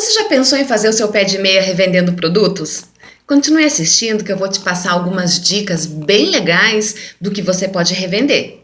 Você já pensou em fazer o seu pé de meia revendendo produtos? Continue assistindo que eu vou te passar algumas dicas bem legais do que você pode revender.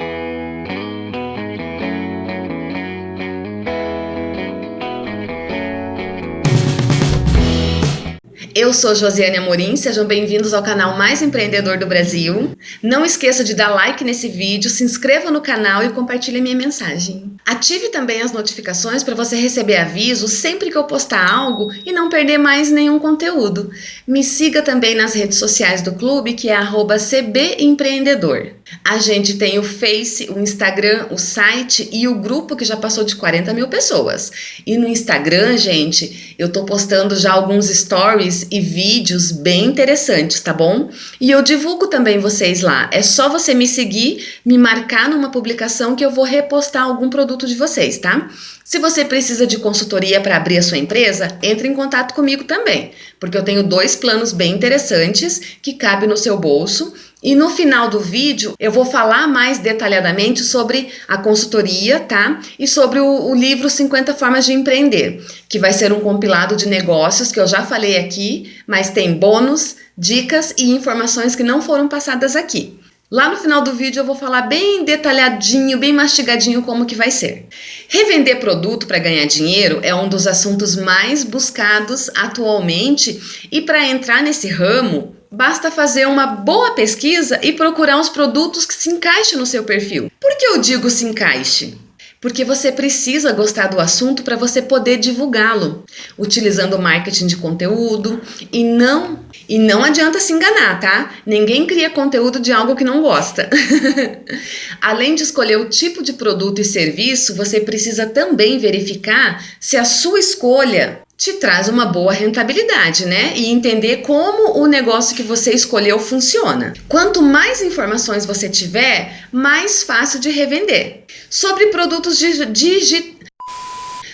Eu sou Josiane Amorim, sejam bem-vindos ao canal mais empreendedor do Brasil. Não esqueça de dar like nesse vídeo, se inscreva no canal e compartilhe minha mensagem. Ative também as notificações para você receber avisos sempre que eu postar algo e não perder mais nenhum conteúdo. Me siga também nas redes sociais do clube, que é cbempreendedor. A gente tem o Face, o Instagram, o site e o grupo que já passou de 40 mil pessoas. E no Instagram, gente, eu tô postando já alguns stories e vídeos bem interessantes, tá bom? E eu divulgo também vocês lá. É só você me seguir, me marcar numa publicação que eu vou repostar algum produto de vocês, tá? Se você precisa de consultoria para abrir a sua empresa, entre em contato comigo também, porque eu tenho dois planos bem interessantes que cabem no seu bolso e no final do vídeo eu vou falar mais detalhadamente sobre a consultoria, tá? E sobre o, o, livro 50 Formas de Empreender, que vai ser um compilado de negócios que eu já falei aqui, mas tem bônus, dicas e informações que não foram passadas aqui. Lá no final do vídeo eu vou falar bem detalhadinho, bem mastigadinho como que vai ser. Revender produto para ganhar dinheiro é um dos assuntos mais buscados atualmente e para entrar nesse ramo Basta fazer uma boa pesquisa e procurar os produtos que se encaixem no seu perfil. Por que eu digo se encaixe? Porque você precisa gostar do assunto para você poder divulgá-lo, utilizando marketing de conteúdo e não e não adianta se enganar, tá? Ninguém cria conteúdo de algo que não gosta. Além de escolher o tipo de produto e serviço, você precisa também verificar se a sua escolha te traz uma boa rentabilidade, né? E entender como o negócio que você escolheu funciona. Quanto mais informações você tiver, mais fácil de revender. Sobre produtos digitais.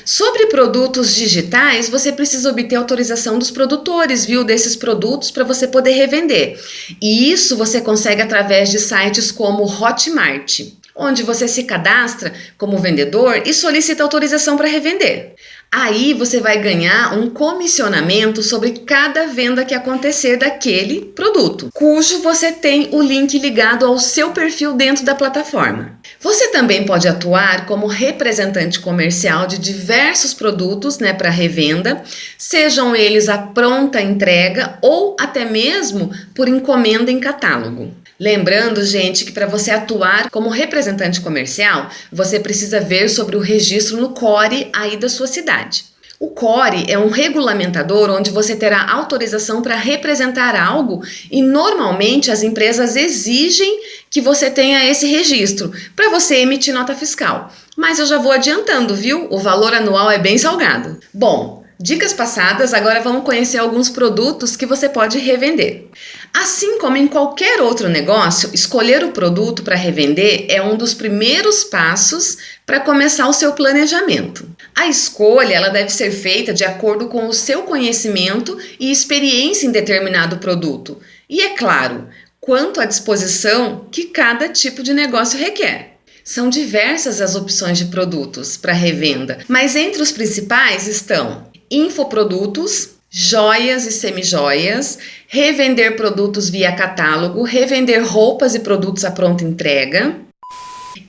Sobre produtos digitais, você precisa obter autorização dos produtores, viu, desses produtos para você poder revender. E isso você consegue através de sites como Hotmart, onde você se cadastra como vendedor e solicita autorização para revender. Aí você vai ganhar um comissionamento sobre cada venda que acontecer daquele produto, cujo você tem o link ligado ao seu perfil dentro da plataforma. Você também pode atuar como representante comercial de diversos produtos né, para revenda, sejam eles a pronta entrega ou até mesmo por encomenda em catálogo. Lembrando, gente, que para você atuar como representante comercial, você precisa ver sobre o registro no CORE aí da sua cidade. O CORE é um regulamentador onde você terá autorização para representar algo e normalmente as empresas exigem que você tenha esse registro para você emitir nota fiscal. Mas eu já vou adiantando, viu? O valor anual é bem salgado. Bom, Dicas passadas, agora vamos conhecer alguns produtos que você pode revender. Assim como em qualquer outro negócio, escolher o produto para revender é um dos primeiros passos para começar o seu planejamento. A escolha ela deve ser feita de acordo com o seu conhecimento e experiência em determinado produto. E é claro, quanto à disposição que cada tipo de negócio requer. São diversas as opções de produtos para revenda, mas entre os principais estão infoprodutos, joias e semijoias, revender produtos via catálogo, revender roupas e produtos à pronta entrega.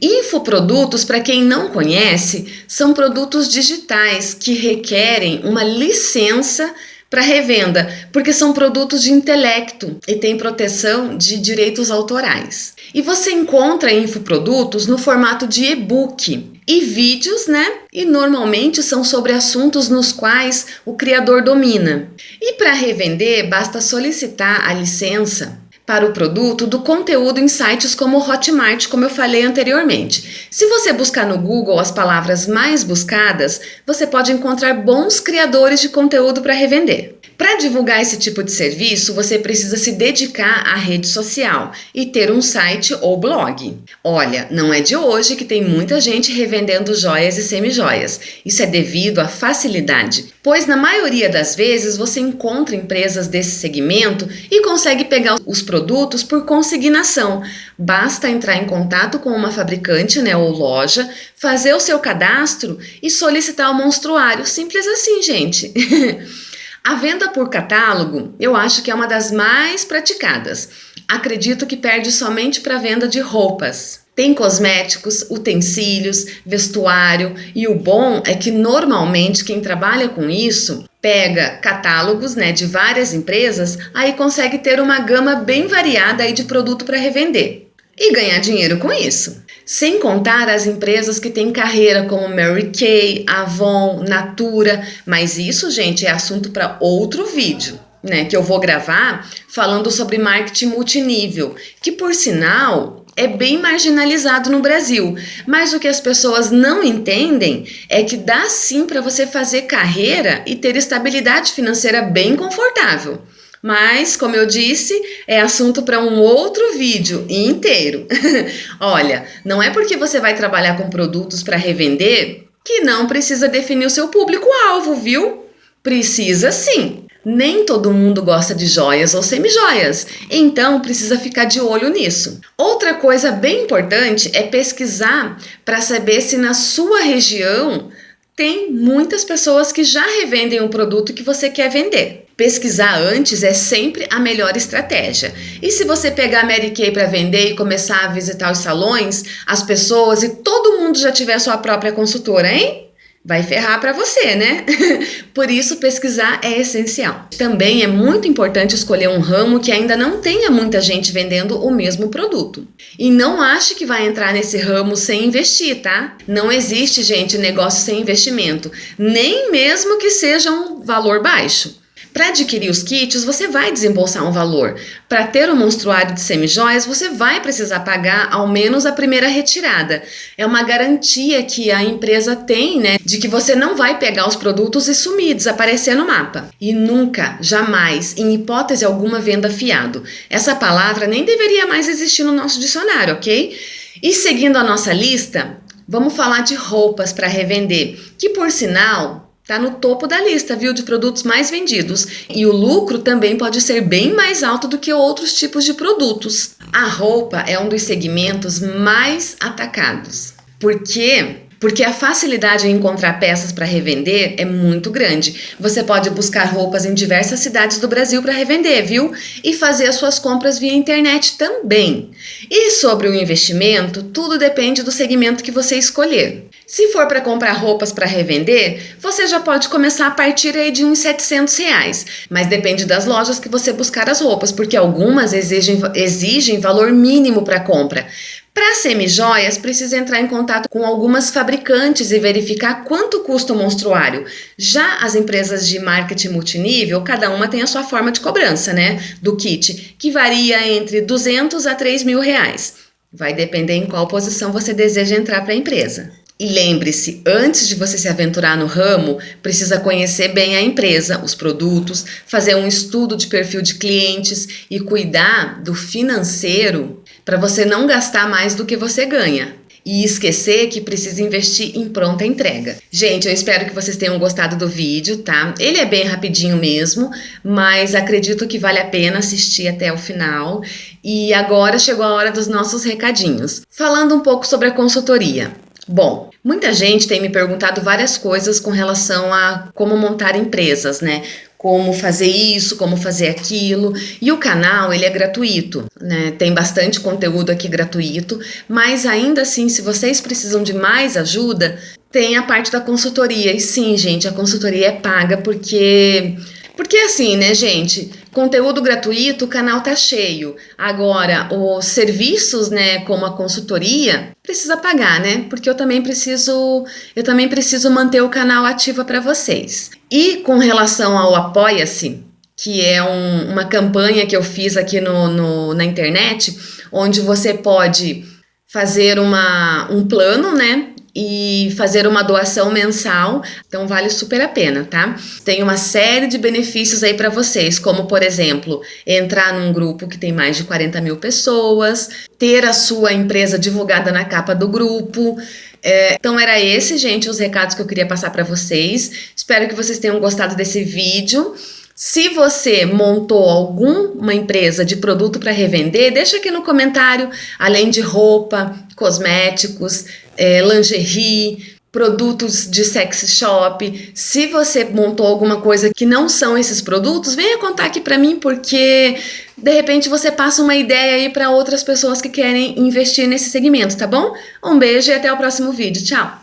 Infoprodutos, para quem não conhece, são produtos digitais que requerem uma licença para revenda, porque são produtos de intelecto e têm proteção de direitos autorais. E você encontra infoprodutos no formato de e-book, e vídeos, né? E normalmente são sobre assuntos nos quais o criador domina. E para revender, basta solicitar a licença para o produto do conteúdo em sites como Hotmart, como eu falei anteriormente. Se você buscar no Google as palavras mais buscadas, você pode encontrar bons criadores de conteúdo para revender. Para divulgar esse tipo de serviço, você precisa se dedicar à rede social e ter um site ou blog. Olha, não é de hoje que tem muita gente revendendo joias e semijoias. Isso é devido à facilidade, pois na maioria das vezes você encontra empresas desse segmento e consegue pegar os produtos por consignação. Basta entrar em contato com uma fabricante né, ou loja, fazer o seu cadastro e solicitar o monstruário. Simples assim, gente. A venda por catálogo eu acho que é uma das mais praticadas. Acredito que perde somente para a venda de roupas. Tem cosméticos, utensílios, vestuário e o bom é que normalmente quem trabalha com isso pega catálogos né, de várias empresas, aí consegue ter uma gama bem variada aí de produto para revender e ganhar dinheiro com isso. Sem contar as empresas que têm carreira como Mary Kay, Avon, Natura, mas isso, gente, é assunto para outro vídeo. Né, que eu vou gravar falando sobre marketing multinível, que por sinal é bem marginalizado no Brasil, mas o que as pessoas não entendem é que dá sim para você fazer carreira e ter estabilidade financeira bem confortável. Mas, como eu disse, é assunto para um outro vídeo inteiro. Olha, não é porque você vai trabalhar com produtos para revender que não precisa definir o seu público-alvo, viu? Precisa sim. Nem todo mundo gosta de joias ou semijoias, então precisa ficar de olho nisso. Outra coisa bem importante é pesquisar para saber se na sua região tem muitas pessoas que já revendem o produto que você quer vender. Pesquisar antes é sempre a melhor estratégia. E se você pegar a Mary Kay para vender e começar a visitar os salões, as pessoas e todo mundo já tiver sua própria consultora, hein? Vai ferrar para você, né? Por isso, pesquisar é essencial. Também é muito importante escolher um ramo que ainda não tenha muita gente vendendo o mesmo produto. E não ache que vai entrar nesse ramo sem investir, tá? Não existe, gente, negócio sem investimento, nem mesmo que seja um valor baixo. Para adquirir os kits, você vai desembolsar um valor. Para ter um monstruário de semijoias, você vai precisar pagar ao menos a primeira retirada. É uma garantia que a empresa tem, né, de que você não vai pegar os produtos e sumir, desaparecer no mapa. E nunca, jamais, em hipótese alguma, venda fiado. Essa palavra nem deveria mais existir no nosso dicionário, ok? E seguindo a nossa lista, vamos falar de roupas para revender, que por sinal Está no topo da lista, viu, de produtos mais vendidos. E o lucro também pode ser bem mais alto do que outros tipos de produtos. A roupa é um dos segmentos mais atacados. Por quê? Porque a facilidade em encontrar peças para revender é muito grande. Você pode buscar roupas em diversas cidades do Brasil para revender, viu? E fazer as suas compras via internet também. E sobre o investimento, tudo depende do segmento que você escolher. Se for para comprar roupas para revender, você já pode começar a partir aí de uns 700 reais, mas depende das lojas que você buscar as roupas, porque algumas exigem, exigem valor mínimo para compra. Para semijoias, precisa entrar em contato com algumas fabricantes e verificar quanto custa o monstruário. Já as empresas de marketing multinível, cada uma tem a sua forma de cobrança, né, do kit, que varia entre 200 a 3 mil reais. Vai depender em qual posição você deseja entrar para a empresa. E lembre-se, antes de você se aventurar no ramo, precisa conhecer bem a empresa, os produtos, fazer um estudo de perfil de clientes e cuidar do financeiro para você não gastar mais do que você ganha. E esquecer que precisa investir em pronta entrega. Gente, eu espero que vocês tenham gostado do vídeo, tá? Ele é bem rapidinho mesmo, mas acredito que vale a pena assistir até o final. E agora chegou a hora dos nossos recadinhos. Falando um pouco sobre a consultoria. Bom, muita gente tem me perguntado várias coisas com relação a como montar empresas, né? como fazer isso, como fazer aquilo. E o canal, ele é gratuito, né? Tem bastante conteúdo aqui gratuito, mas ainda assim, se vocês precisam de mais ajuda, tem a parte da consultoria. E sim, gente, a consultoria é paga porque porque assim, né, gente? Conteúdo gratuito, o canal tá cheio. Agora, os serviços, né, como a consultoria, precisa pagar, né? Porque eu também preciso, eu também preciso manter o canal ativo para vocês. E com relação ao Apoia-se, que é um, uma campanha que eu fiz aqui no, no, na internet, onde você pode fazer uma, um plano, né? E fazer uma doação mensal, então vale super a pena, tá? Tem uma série de benefícios aí para vocês, como por exemplo, entrar num grupo que tem mais de 40 mil pessoas, ter a sua empresa divulgada na capa do grupo. É, então era esse, gente, os recados que eu queria passar para vocês. Espero que vocês tenham gostado desse vídeo. Se você montou alguma empresa de produto para revender, deixa aqui no comentário, além de roupa, cosméticos, é, lingerie, produtos de sex shop. Se você montou alguma coisa que não são esses produtos, venha contar aqui para mim, porque de repente você passa uma ideia aí para outras pessoas que querem investir nesse segmento, tá bom? Um beijo e até o próximo vídeo. Tchau!